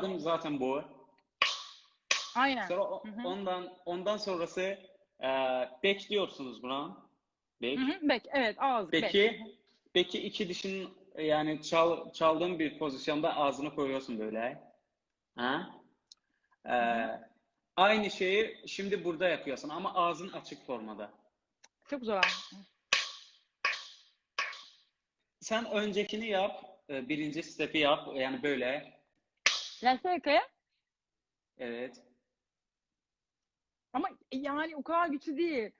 adım zaten bu. Aynen. Sonra o- Hı hı. ondan ondan sonrası e, bekliyorsunuz buna. Bek. Hı hı, Bek, evet ağız bek. Peki, peki iki dişin yani çal, çaldığın bir pozisyonda ağzını koyuyorsun böyle. Ha? Ee, aynı şeyi şimdi burada yapıyorsun ama ağzın açık formada. Çok zor. Sen öncekini yap, e, birinci step'i yap yani böyle. Seca Evet. ama yani o kadar güçlü değil.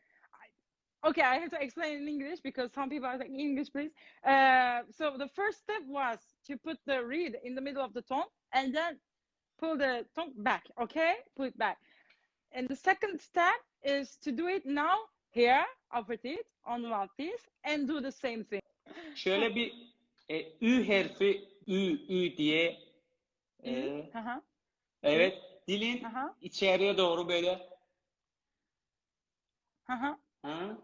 Okay, I have to explain in English because some people are like English, please. Uh, so the first step was to put the reed in the middle of the tongue and then pull the tongue back. Okay, pull it back. And the second step is to do it now here, upper teeth, on the mouth teeth, and do the same thing. Şöyle bir e, ü harfi ü ü diye e, Aha, evet dilin aha, içeriye doğru böyle aha. ha?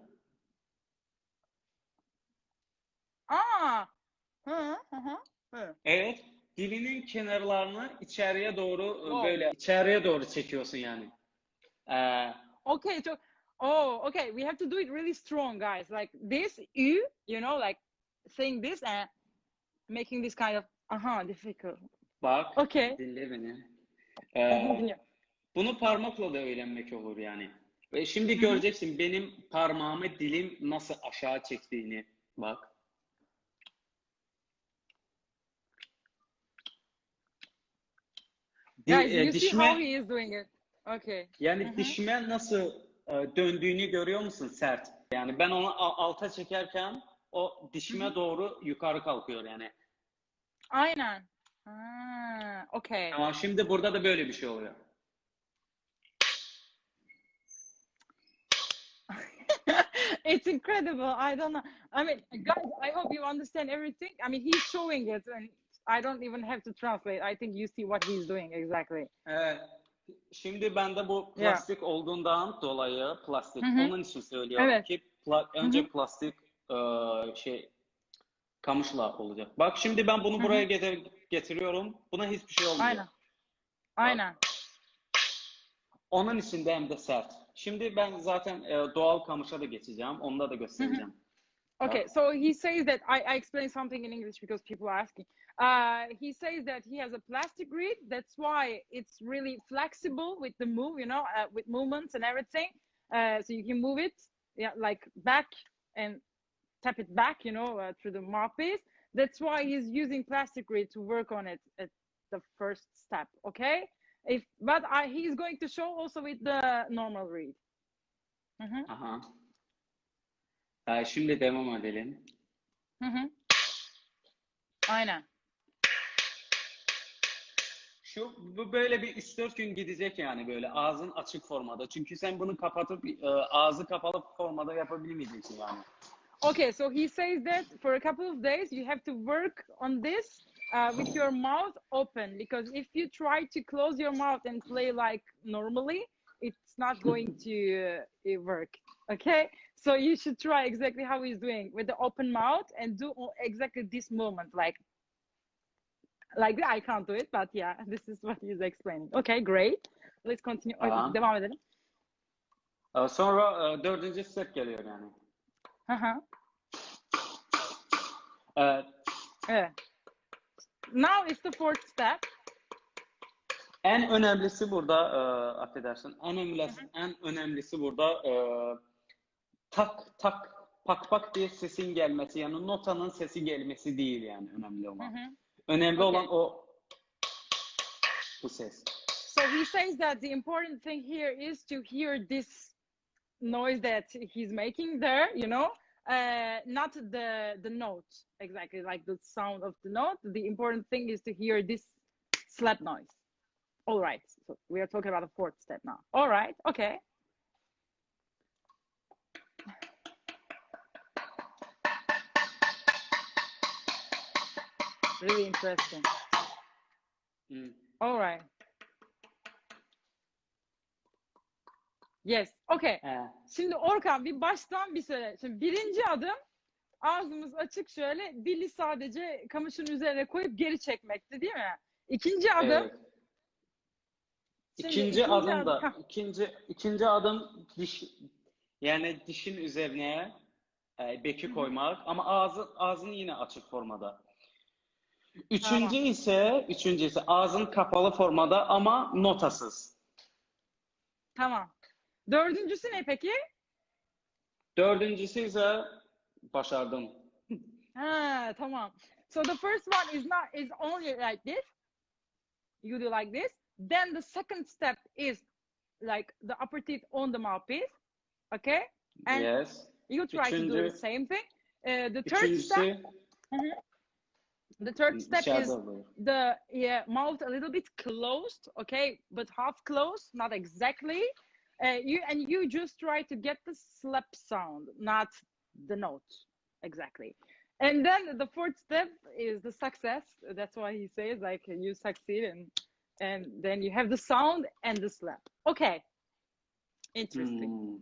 Aa. Hı hı hı. Evet, dilinin kenarlarını içeriye doğru Wow. böyle içeriye doğru çekiyorsun yani. Ee, Okay, so oh, okay, we have to do it really strong, guys. Like this, you, you know, like saying this and making this kind of aha difficult. Bak, Okay. dinle beni. Ee, bunu parmakla da öğrenmek olur yani. Ve şimdi göreceksin benim parmağımı dilim nasıl aşağı çektiğini. Bak. Guys, e, you see dişime, how he is doing it. Okay. yani dişime nasıl e, döndüğünü görüyor musun sert? Yani ben onu alta çekerken o dişime doğru yukarı kalkıyor yani. Aynen. Ah, okay. Ama şimdi burada da böyle bir şey oluyor. it's incredible. I don't know. I mean, guys, I hope you understand everything. I mean, he's showing it, and I don't even have to translate. I think you see what he's doing exactly. Evet. Şimdi bende bu plastik olduğundan dolayı plastik. Hı hı. Onun için söylüyorum Evet. ki pla- önce plastik e, şey kamışla olacak. Bak şimdi ben bunu buraya getir- getiriyorum. Buna hiçbir şey olmuyor. Aynen. Aynen. Onun içinde hem de sert. Şimdi ben zaten e, doğal kamışa da geçeceğim. Onda da göstereceğim. Okay, so he says that I, I explained something in English because people are asking. Uh, he says that he has a plastic reed. That's why it's really flexible with the move, you know, uh, with movements and everything. Uh, so you can move it, yeah, like back and tap it back, you know, uh, through the mouthpiece. That's why he's using plastic reed to work on it at the first step. Okay, if but I, he's going to show also with the normal reed. Mhm, Aha. E, şimdi devam edelim. mhm. Aynen. Şu bu böyle bir 3-4 gün gidecek yani böyle ağzın açık formada. Çünkü sen bunu kapatıp e, ağzı kapalı formada yapabilmeyeceksin yani. Okay, so he says that for a couple of days you have to work on this uh, with your mouth open because if you try to close your mouth and play like normally, it's not going to uh, work. Okay, so you should try exactly how he's doing with the open mouth and do exactly this movement, like like. I can't do it, but yeah, this is what he's explaining. Okay, great. Let's continue. Tamam. Devam edelim. E, Sonra e, dördüncü step geliyor yani. Hı hı. E, Evet. Now it's the fourth step. En önemlisi burada e, affedersin. En önemlisi, en önemlisi burada e, tak tak pak pak diye sesin gelmesi yani notanın sesi gelmesi değil yani önemli olan. Hı hı. Önemli Okay. olan o bu ses. So he says that the important thing here is to hear this noise that he's making there, you know, uh, not the the note exactly like the sound of the note. The important thing is to hear this slap noise. All right. So we are talking about the fourth step now. All right. Okay. Really interesting. Hmm. All right. Yes. Okay. He. Şimdi Orkan bir baştan bir söyle. Şimdi birinci adım ağzımız açık şöyle dili sadece kamışın üzerine koyup geri çekmekti değil mi? İkinci adım. Evet. Şimdi İkinci ikinci adım adım- da Hah. ikinci ikinci adım diş yani dişin üzerine e, beki koymak ama ağzı ağzını yine açık formada. Üçüncü Tamam. ise üçüncü ise ağzın kapalı formada ama notasız. Tamam. Dördüncüsü ne peki? Dördüncüsü ise başardım. Ha, tamam. So the first one is not is only like this. You do like this. Then the second step is like the upper teeth on the mouthpiece. Okay? And yes. you try to do the same thing. Uh, the third step, Üçüncüsü the third step is the yeah, mouth a little bit closed, okay, but half closed, not exactly. Uh, you and you just try to get the slap sound, not the note exactly. And then the fourth step is the success. That's why he says like you succeed and and then you have the sound and the slap. Okay. Interesting. Hmm.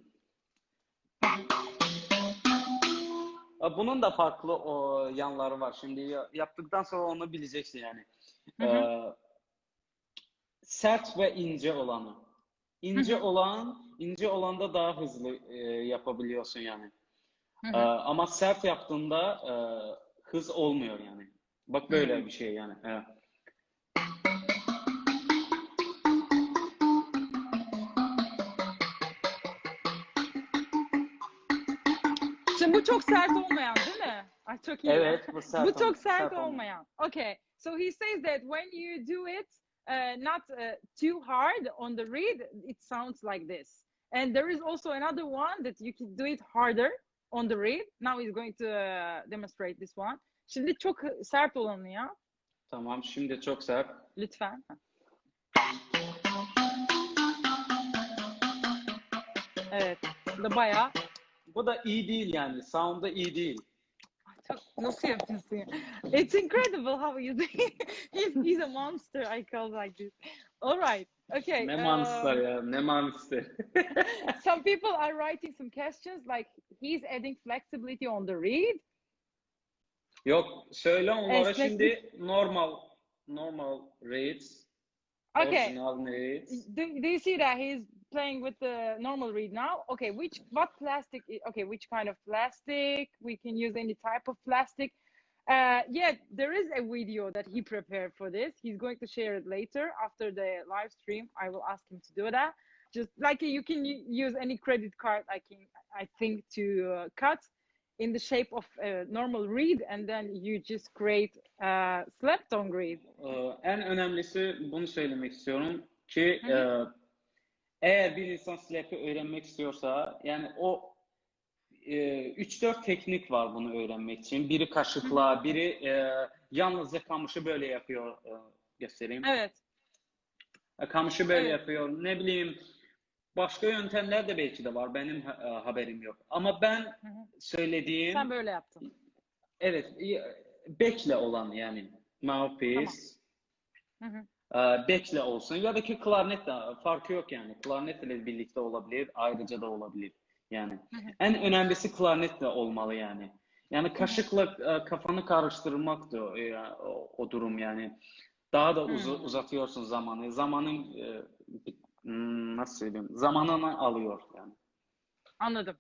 Bunun da farklı o yanları var. Şimdi yaptıktan sonra onu bileceksin yani. Hı hı. Ee, sert ve ince olanı. İnce olan, ince olanda daha hızlı e, yapabiliyorsun yani. Hı. ama sert yaptığında e, hız olmuyor yani. Bak böyle bir şey yani. Evet. Şimdi bu çok sert olmayan değil mi? Ay çok iyi. Evet, bu sert bu çok sert sert olma. olmayan. Okay. So he says that when you do it uh, not uh, too hard on the reed, it sounds like this. And there is also another one that you can do it harder on the reed. Now he's going to uh, demonstrate this one. Şimdi çok sert olanı ya. Tamam, şimdi çok sert. Lütfen. Evet. Bu da bayağı Bu da iyi değil yani. Sound da iyi değil. Çok- Nasıl yapıyorsun ya? It's incredible how you do he's, he's a monster I call like this. All right. Okay. Ne um, monster ya, ne monster. some people are writing some questions like he's adding flexibility on the read. Yok, söyle onlara Esneklik. şimdi normal normal rates. Okay. Original rates. Do, do you see that he's playing with the normal reed now? Okay, which what plastic? Okay, which kind of plastic? We can use any type of plastic. Uh, yeah, there is a video that he prepared for this. He's going to share it later after the live stream. I will ask him to do that. Just like you can use any credit card, I can, I think, to uh, cut in the shape of a normal reed and then you just create a slap tongue read. Ee, en önemlisi bunu söylemek istiyorum ki e, eğer bir insan slap'i öğrenmek istiyorsa yani o e, 3-4 teknik var bunu öğrenmek için. Biri kaşıkla, biri e, yalnızca kamışı böyle yapıyor. E, göstereyim. Evet. Kamışı böyle Evet. yapıyor. Ne bileyim başka yöntemler de belki de var. Benim ha- e, haberim yok. Ama ben Hı hı. söylediğim Sen böyle yaptın. evet bekle olan yani mouthpiece Hı hı. E, bekle olsun ya da ki klarnet de farkı yok yani. Klarnetle birlikte olabilir, ayrıca da olabilir. Yani en önemlisi klarnetle olmalı yani. Yani kaşıkla e, kafanı karıştırmak da o, o, durum yani. Daha da uz- uzatıyorsun zamanı. Zamanın e, hmm, nasıl söyleyeyim? Zamanını alıyor yani. Anladım.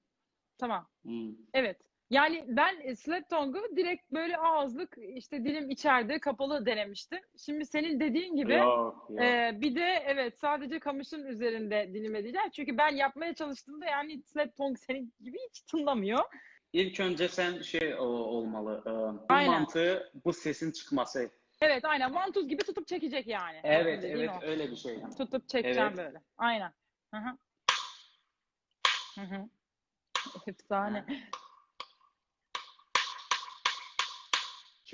Tamam. Hmm. Evet. Yani ben e, slap tongue'u direkt böyle ağızlık işte dilim içeride kapalı denemiştim. Şimdi senin dediğin gibi Yok, yok. e, bir de evet sadece kamışın üzerinde dilim edeceğim. Çünkü ben yapmaya çalıştığımda yani slap tongue senin gibi hiç tınlamıyor. İlk önce sen şey o- olmalı. e, bu Aynen. mantığı, bu sesin çıkması. Evet aynen vantuz gibi tutup çekecek yani. Evet, Dediğin evet o. öyle bir şey. yani. Tutup çekeceğim Evet. böyle. Aynen. Hı hı. Hı hı. Efsane.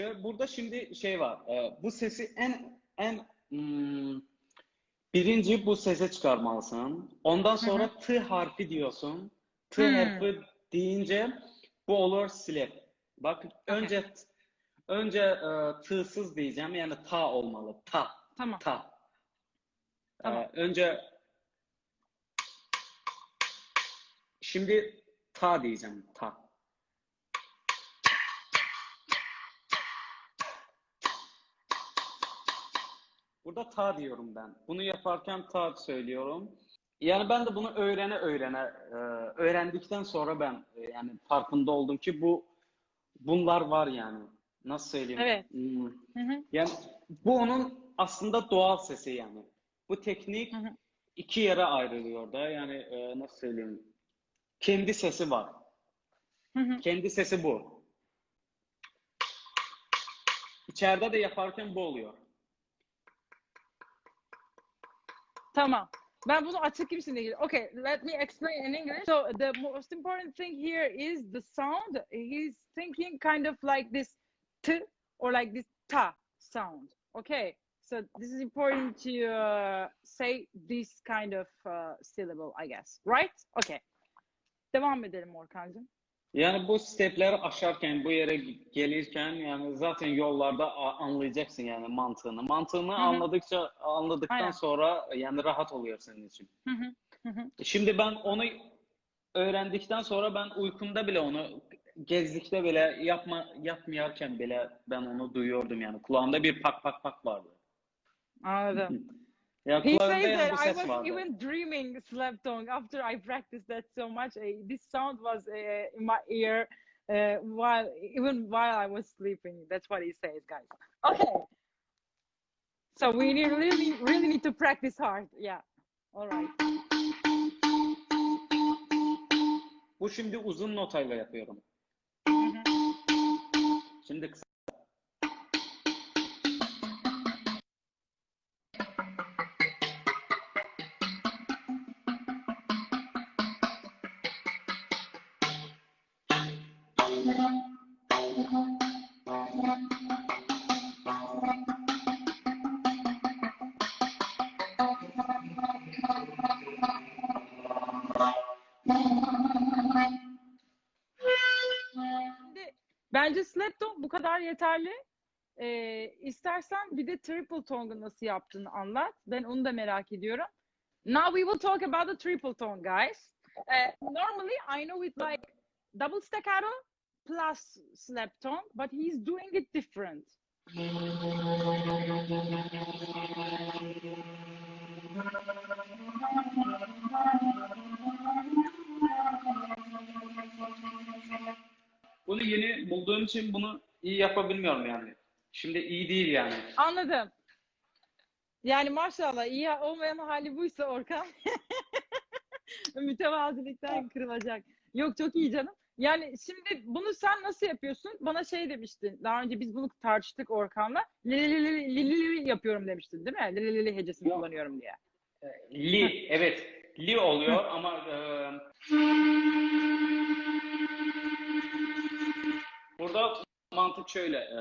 Şöyle, burada şimdi şey var. e, bu sesi en en hmm, birinci bu sese çıkarmalısın. Ondan sonra t harfi diyorsun. T Hmm. harfi deyince bu olur slap. Bak önce önce e, t'sız diyeceğim yani ta olmalı. Ta. Tamam. Ta. Tamam. E, önce şimdi ta diyeceğim. Ta. Burada ta diyorum ben. Bunu yaparken ta söylüyorum. Yani ben de bunu öğrene öğrene e, öğrendikten sonra ben e, yani farkında oldum ki bu bunlar var yani. Nasıl söyleyeyim? Evet. Hmm. Hı hı. Yani bu onun aslında doğal sesi yani. Bu teknik Hı hı. iki yere ayrılıyor da yani e, nasıl söyleyeyim? Kendi sesi var. Hı hı. Kendi sesi bu. İçeride de yaparken bu oluyor. Tamam. Ben bunu ilgili. Okay, let me explain in English. So the most important thing here is the sound. He's thinking kind of like this t or like this ta sound. Okay. So this is important to uh, say this kind of uh, syllable, I guess. Right? Okay. Devam edelim Orkancığım. Yani bu stepleri aşarken, bu yere gelirken yani zaten yollarda a- anlayacaksın yani mantığını. Mantığını hı. anladıkça anladıktan Aynen. sonra yani rahat oluyor senin için. Hı hı. Hı hı. Şimdi ben onu öğrendikten sonra ben uykumda bile onu gezdikte bile yapma yapmayarken bile ben onu duyuyordum yani. Kulağımda bir pak pak pak vardı. Anladım. Ya He says that I was vardı. even dreaming slap tongue after I practiced that so much. This sound was uh, in my ear uh, while even while I was sleeping. That's what he says, guys. Okay. So we need really really need to practice hard. Yeah. All right. Bu şimdi uzun notayla yapıyorum. Şimdi kısa. Bence slap tongue bu kadar yeterli. Ee, istersen bir de triple tongue'u nasıl yaptığını anlat. Ben onu da merak ediyorum. Now we will talk about the triple tongue, guys. Uh, normally, I know it like double staccato plus slap tongue, but he's doing it different. Bunu yeni bulduğum için bunu iyi yapabilmiyorum yani. Şimdi iyi değil yani. Anladım. Yani maşallah iyi olmayan hali buysa Orkan mütevazilikten kırılacak. Yok çok iyi canım. Yani şimdi bunu sen nasıl yapıyorsun? Bana şey demiştin. Daha önce biz bunu tartıştık Orkan'la. Li yapıyorum demiştin değil mi? Li li hecesini Yok. kullanıyorum diye. Li, evet. Li oluyor ama e, burada mantık şöyle. e,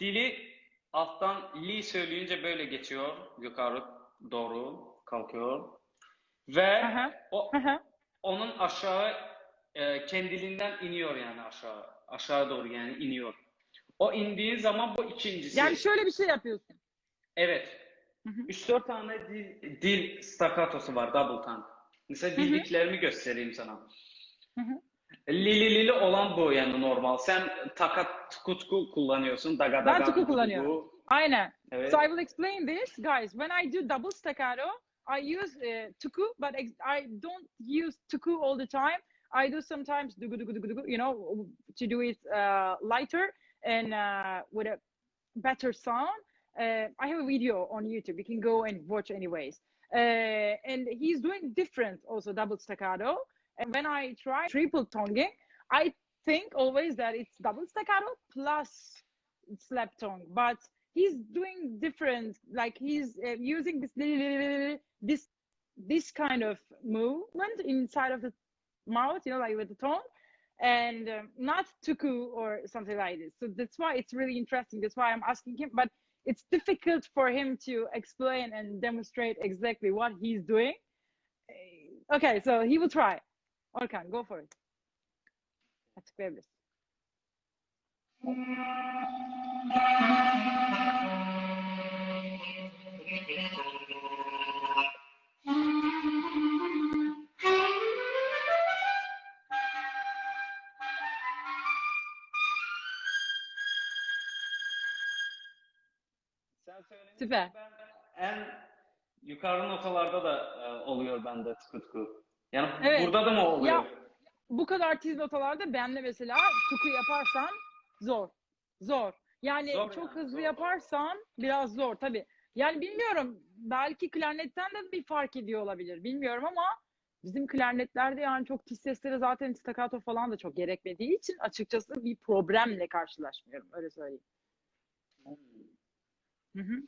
dili alttan li söyleyince böyle geçiyor. Yukarı doğru kalkıyor. Ve Aha. o hı. onun aşağı e, kendiliğinden iniyor yani aşağı. Aşağı doğru yani iniyor. O indiği zaman bu ikincisi. Yani şöyle bir şey yapıyorsun. Evet. Hı hı. 3-4 tane dil, dil staccatosu var double tongue. Mesela bildiklerimi göstereyim sana. Hı hı. Lili lili olan bu yani normal. Sen takat tuku tuku kullanıyorsun. Daga Ben daga tuku dugu kullanıyorum. Aynen. Evet. So I will explain this, guys. When I do double staccato, I use uh, tuku, but I don't use tuku all the time. I do sometimes dugu, you know, to do it uh, lighter and uh, with a better sound. Uh, I have a video on YouTube. You can go and watch anyways. Uh, and he's doing different also double staccato. And when I try triple tonguing, I think always that it's double staccato plus slap tongue, but he's doing different. Like he's uh, using this this this kind of movement inside of the mouth, you know, like with the tongue, and um, not tuku or something like this. So that's why it's really interesting. That's why I'm asking him, but it's difficult for him to explain and demonstrate exactly what he's doing. Uh, Okay, so he will try. Orkan, go for it. Açıklayabiliriz. Süper. en yukarı notalarda da e, oluyor bende tıkı tıkı. Yani Evet. burada da mı oluyor? Ya, bu kadar tiz notalarda benle mesela tuku yaparsan zor. Zor. Yani Zor çok yani, hızlı zor. yaparsan biraz zor tabii. Yani bilmiyorum belki klarnetten de bir fark ediyor olabilir. Bilmiyorum ama bizim klarnetlerde yani çok tiz seslere zaten staccato falan da çok gerekmediği için açıkçası bir problemle karşılaşmıyorum. Öyle söyleyeyim. Hı hı.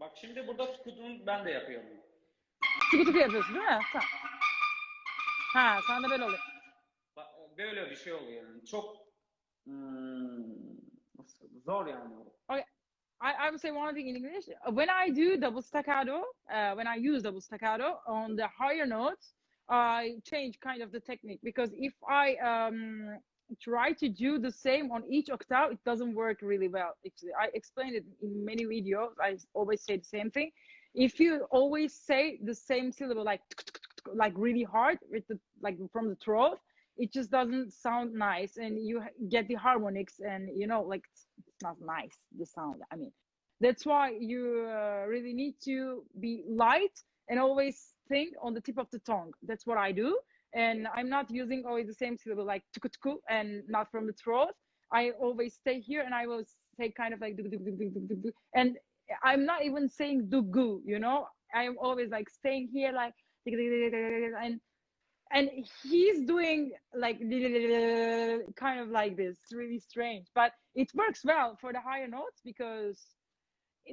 Bak şimdi burada tıkıdığını ben de yapıyorum. Tuku tuku yapıyorsun değil mi? Tamam. Ha, de böyle oluyor. Bak, böyle bir şey oluyor yani. Çok hmm, nasıl- zor yani. I, I would say one thing in English. When I do double staccato, uh, when I use double staccato on the higher notes, I change kind of the technique because if I um, try to do the same on each octave, it doesn't work really well. Actually, I explained it in many videos. I always say the same thing. If you always say the same syllable like like really hard with the like from the throat, it just doesn't sound nice, and you get the harmonics, and you know like it's not nice the sound i mean that's why you uh, really need to be light and always think on the tip of the tongue that's what i do and i'm not using always the same syllable like tuku tuku and not from the throat i always stay here and i will say kind of like dug, dug, dug, dug, dug, dug. and i'm not even saying dugu you know i'm always like staying here like and and he's doing like kind of like this really strange but it works well for the higher notes because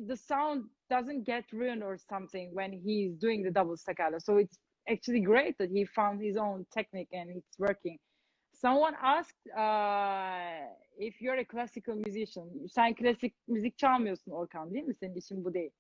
the sound doesn't get ruined or something when he's doing the double staccato so it's actually great that he found his own technique and it's working someone asked uh, if you're a classical musician sen klasik müzik çalmıyorsun Orkan değil mi senin işin bu değil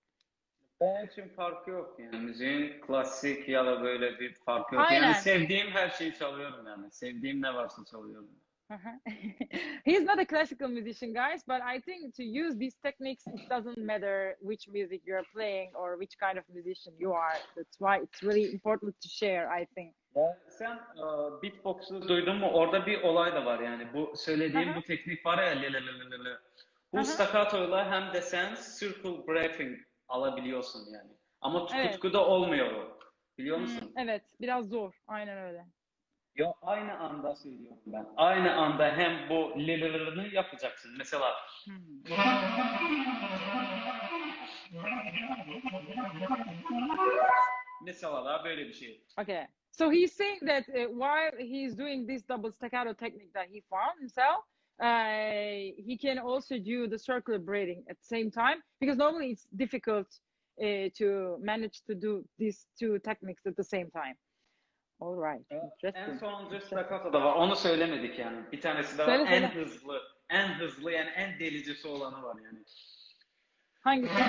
Benim için farkı yok yani. Müziğin klasik ya da böyle bir farkı yok. Aynen. Yani sevdiğim her şeyi çalıyorum yani. Sevdiğim ne varsa çalıyorum. He's not a classical musician, guys, but I think to use these techniques, it doesn't matter which music you're playing or which kind of musician you are. That's why it's really important to share, I think. Ya sen e, beatbox'u duydun mu? Orada bir olay da var yani. Bu söylediğim bu teknik var ya le le le le le le. Bu staccato'yla hem de sen circle breathing alabiliyorsun yani. Ama Evet. tutkuda olmuyor o. Biliyor Hmm, musun? evet, biraz zor. Aynen öyle. Ya aynı anda söylüyorum ben. Aynı anda hem bu yapacaksın. Mesela mesela böyle bir şey. Okay. So he's saying that uh, while he's doing this double staccato technique that he found himself, uh, he can also do the circular breathing at the same time because normally it's difficult uh, to manage to do these two techniques at the same time. All right. En Interesting. sonuncu staccato da var. Onu söylemedik yani. Bir tanesi var. Söyle, en söyle. hızlı, en hızlı yani en delicisi olanı var yani. Hangisi?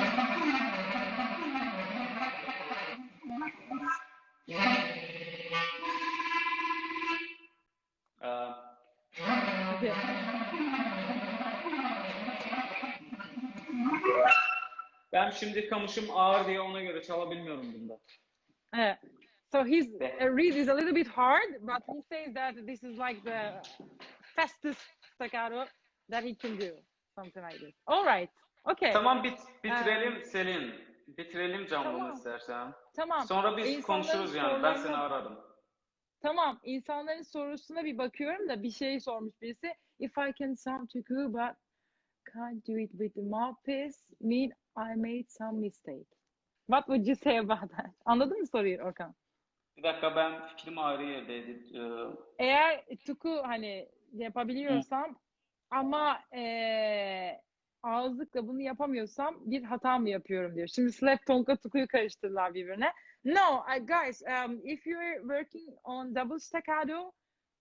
Ee, ben şimdi kamışım ağır diye ona göre çalabilmiyorum bunda. Uh, so his uh, read is a little bit hard, but he says that this is like the fastest staccato that he can do, something like this. All right. Okay. Tamam bit bitirelim Selin. Bitirelim canlını Tamam. istersen. Tamam. Sonra biz İnsanların konuşuruz yani. Ben seni sorularına- ararım. Tamam. İnsanların sorusuna bir bakıyorum da bir şey sormuş birisi. If I can sound good but can't do it with the mouthpiece, mean I made some mistake. What would you say about that? Anladın mı soruyu Orkan? Bir dakika ben fikrim ayrı yerdeydi. Ee, Eğer tuku hani yapabiliyorsam ama eee ağızlıkla bunu yapamıyorsam bir hata mı yapıyorum diyor. Şimdi slap tongue'la tukuyu karıştırdılar birbirine. No, uh, guys, um, if you're working on double staccato,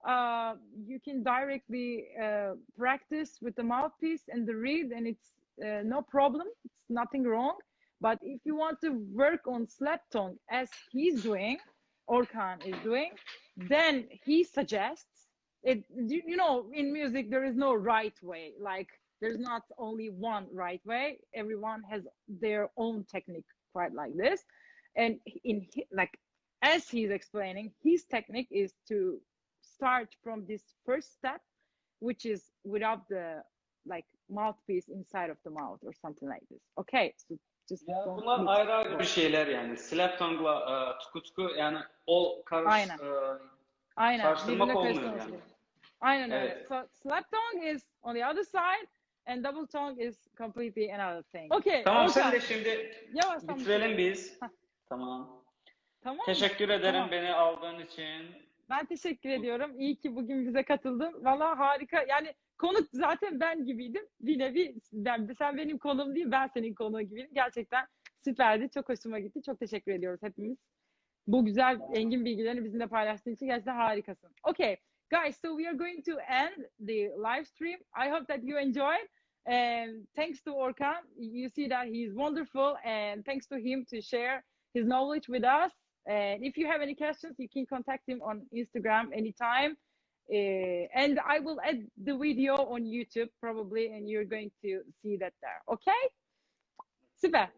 uh, you can directly uh, practice with the mouthpiece and the reed, and it's uh, no problem. It's nothing wrong. But if you want to work on slap tongue as he's doing, Orkan is doing, then he suggests it. You, you know, in music there is no right way. Like there's not only one right way. Everyone has their own technique, quite like this. And in like as he's explaining, his technique is to start from this first step, which is without the like mouthpiece inside of the mouth or something like this. Okay, so Ya bunlar ayrı ayrı bir şeyler yani. Slap tongue'la e, tukutku yani o karış Aynen. e, Aynen. Karıştırmak olmuyor yani. Aynen öyle. Evet. So slap tongue is on the other side and double tongue is completely another thing. Okay. Tamam Orkan, sen de şimdi yavaştan bitirelim biz. Tamam. Tamam? Teşekkür ederim Tamam. beni aldığın için. Ben teşekkür ediyorum. İyi ki bugün bize katıldın. Valla harika. Yani konuk zaten ben gibiydim. Bir nevi ben, sen benim konuğum değil, ben senin konuğu gibiydim. Gerçekten süperdi. Çok hoşuma gitti. Çok teşekkür ediyoruz hepimiz. Bu güzel engin bilgilerini bizimle paylaştığın için gerçekten harikasın. Okay, guys, so we are going to end the live stream. I hope that you enjoyed. And thanks to Orkan, you see that he's wonderful, and thanks to him to share his knowledge with us. And if you have any questions, you can contact him on Instagram anytime. Uh, and I will add the video on YouTube probably, and you're going to see that there. Okay? Süper.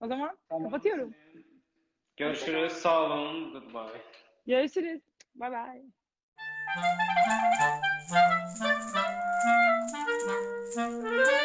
O zaman kapatıyorum. Görüşürüz. Sağ olun. Goodbye. Görüşürüz. Bye bye. Thank you.